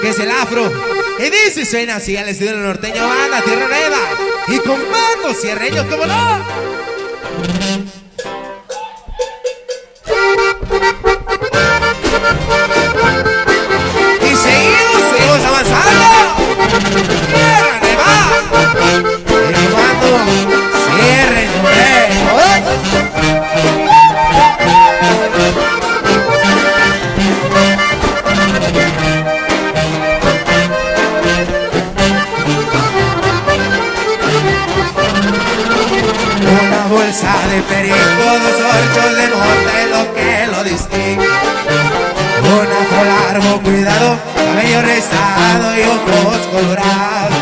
Que es el afro. Y dice suena así al estilo norteño banda, tierra nueva. Y con mando cierreño, como no. Bolsa de perico, dos ocho de mota lo que lo distingue. Un afro largo, cuidado, cabello rizado y ojos colorados.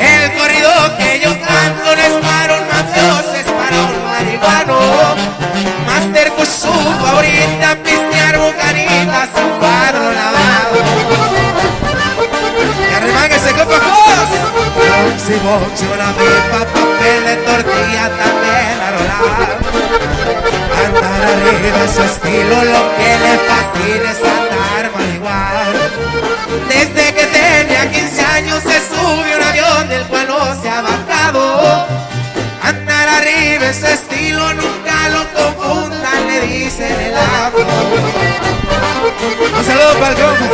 El corrido que yo canto no es para un mafioso, es para un marihuano. Master con su favorita, pistear bucanitas, Una pipa, papel de tortilla, también a rolar. Andar arriba es su estilo, lo que le fascina es andar marihuana. Desde que tenía 15 años se subió un avión del cual no se ha bajado. Andar arriba es su estilo, nunca lo confundan, le dicen el afro. Un saludo para el compa.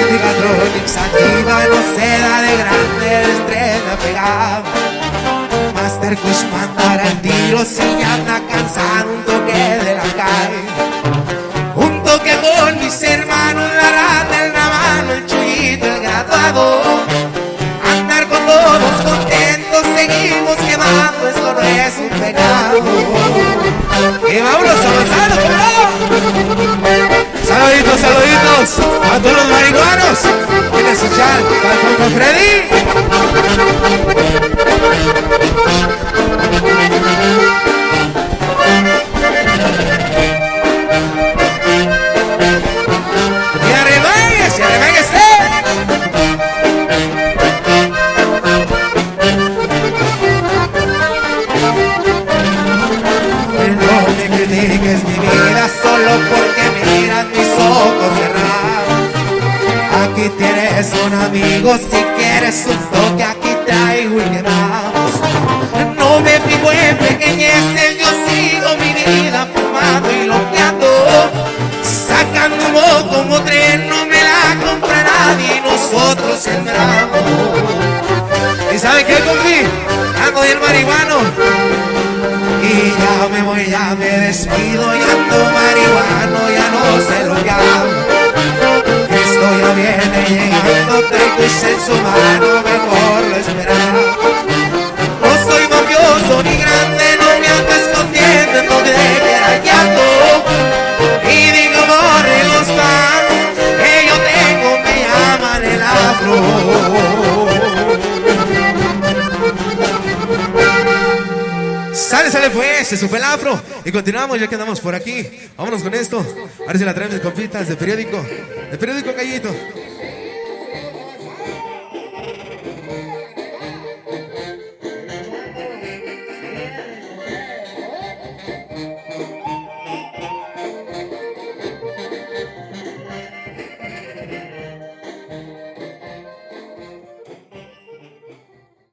Indicatronic sativa no se da de grande, Kush mandar al tiro si anda cansado, un toque de la calle. Un toque con mis hermanos, la rata, el ramano, el chuyito, el graduado. Andar con todos contentos, seguimos quemando, esto no es un pecado. Y vámonos avanzando. Saluditos, saluditos a todos los marihuanos. Quieren escuchar al con Freddy. Aquí tienes un amigo si quieres un toque, aquí traigo y quemamos. No me fijo en pequeñeces, yo sigo mi vida fumando y loqueando. Sacando humo como tren, no me la compra nadie, nosotros sembramos. ¿Y saben qué, compi? Ando del marihuano. Y ya me voy, ya me despido, ya ando marihuano, ya no sé lo traigo en su mano, mejor lo esperar. No soy mafioso ni grande, no me ando escondiendo en donde quiera que ando. Y digo, borre los fans, que yo tengo, me llaman el afro. Sale, sale pues, se supe el afro Y continuamos ya que andamos por aquí Vámonos con esto A ver si la traemos de compitas de periódico De periódico Callito